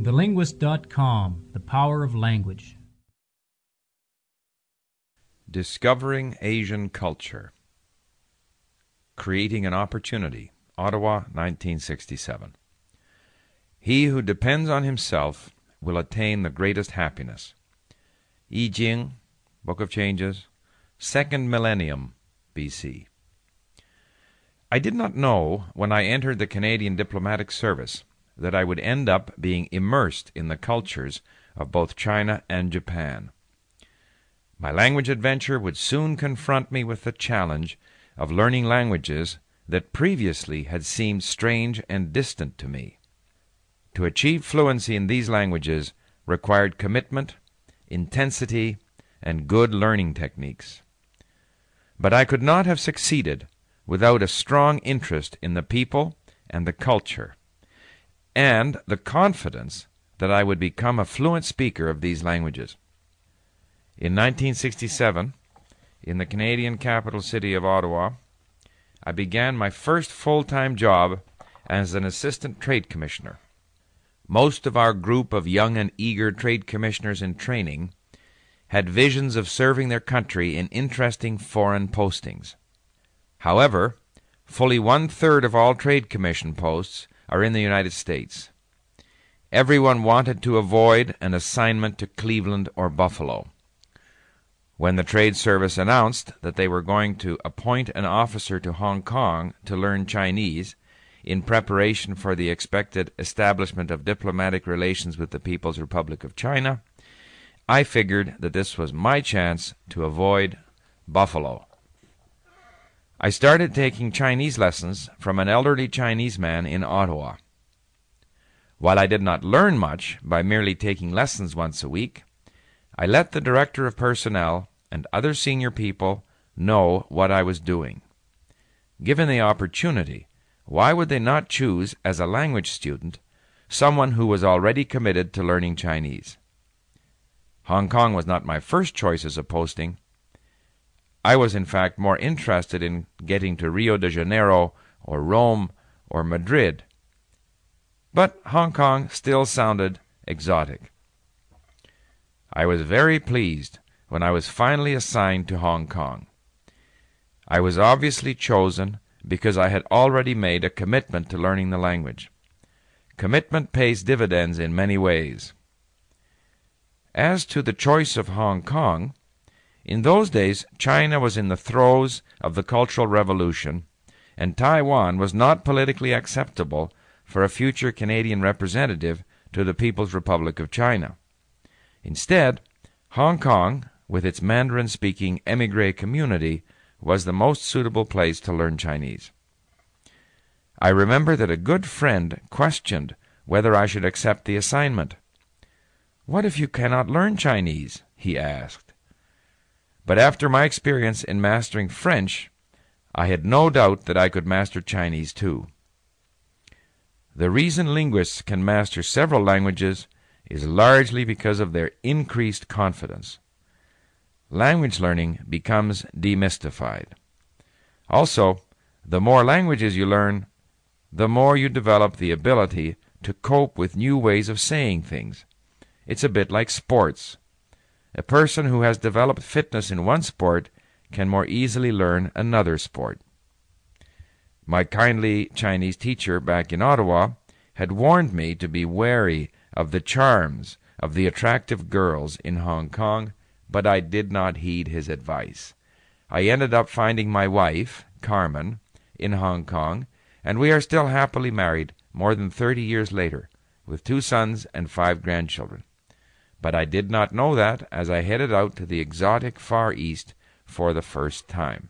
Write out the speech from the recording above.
TheLinguist.com The Power of Language. Discovering Asian Culture. Creating an Opportunity. Ottawa, 1967. He who depends on himself will attain the greatest happiness. I Ching, Book of Changes, Second Millennium, BC. I did not know when I entered the Canadian diplomatic service that I would end up being immersed in the cultures of both China and Japan. My language adventure would soon confront me with the challenge of learning languages that previously had seemed strange and distant to me. To achieve fluency in these languages required commitment, intensity, and good learning techniques. But I could not have succeeded without a strong interest in the people and the culture, and the confidence that I would become a fluent speaker of these languages. In 1967, in the Canadian capital city of Ottawa, I began my first full time job as an assistant trade commissioner. Most of our group of young and eager trade commissioners in training had visions of serving their country in interesting foreign postings. However, fully one third of all trade commission posts are in the United States. Everyone wanted to avoid an assignment to Cleveland or Buffalo. When the Trade Service announced that they were going to appoint an officer to Hong Kong to learn Chinese in preparation for the expected establishment of diplomatic relations with the People's Republic of China, I figured that this was my chance to avoid Buffalo. I started taking Chinese lessons from an elderly Chinese man in Ottawa. While I did not learn much by merely taking lessons once a week, I let the Director of Personnel and other senior people know what I was doing. Given the opportunity, why would they not choose as a language student someone who was already committed to learning Chinese? Hong Kong was not my first choice as a posting. I was, in fact, more interested in getting to Rio de Janeiro or Rome or Madrid. But Hong Kong still sounded exotic. I was very pleased when I was finally assigned to Hong Kong. I was obviously chosen because I had already made a commitment to learning the language. Commitment pays dividends in many ways. As to the choice of Hong Kong, in those days China was in the throes of the Cultural Revolution, and Taiwan was not politically acceptable for a future Canadian representative to the People's Republic of China. Instead, Hong Kong, with its Mandarin speaking emigre community, was the most suitable place to learn Chinese. I remember that a good friend questioned whether I should accept the assignment. What if you cannot learn Chinese? he asked. But after my experience in mastering French, I had no doubt that I could master Chinese too. The reason linguists can master several languages is largely because of their increased confidence. Language learning becomes demystified. Also, the more languages you learn, the more you develop the ability to cope with new ways of saying things. It's a bit like sports. A person who has developed fitness in one sport can more easily learn another sport. My kindly Chinese teacher back in Ottawa had warned me to be wary of the charms of the attractive girls in Hong Kong, but I did not heed his advice. I ended up finding my wife, Carmen, in Hong Kong, and we are still happily married more than thirty years later, with two sons and five grandchildren but I did not know that as I headed out to the exotic Far East for the first time.